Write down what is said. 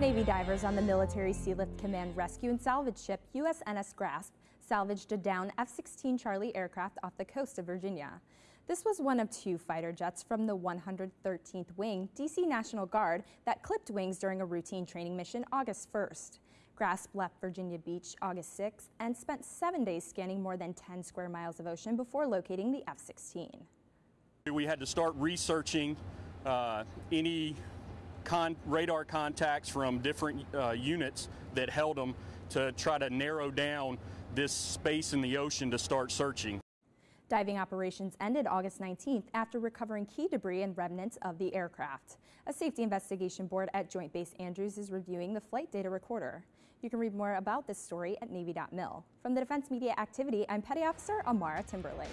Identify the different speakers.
Speaker 1: Navy divers on the Military Sealift Command rescue and salvage ship USNS Grasp salvaged a down F-16 Charlie aircraft off the coast of Virginia. This was one of two fighter jets from the 113th Wing DC National Guard that clipped wings during a routine training mission August 1st. Grasp left Virginia Beach August 6th and spent seven days scanning more than 10 square miles of ocean before locating the F-16.
Speaker 2: We had to start researching uh, any con radar contacts from different uh, units that held them to try to narrow down this space in the ocean to start searching.
Speaker 1: Diving operations ended August 19th after recovering key debris and remnants of the aircraft. A safety investigation board at Joint Base Andrews is reviewing the flight data recorder. You can read more about this story at Navy.mil. From the Defense Media Activity, I'm Petty Officer Amara Timberlake.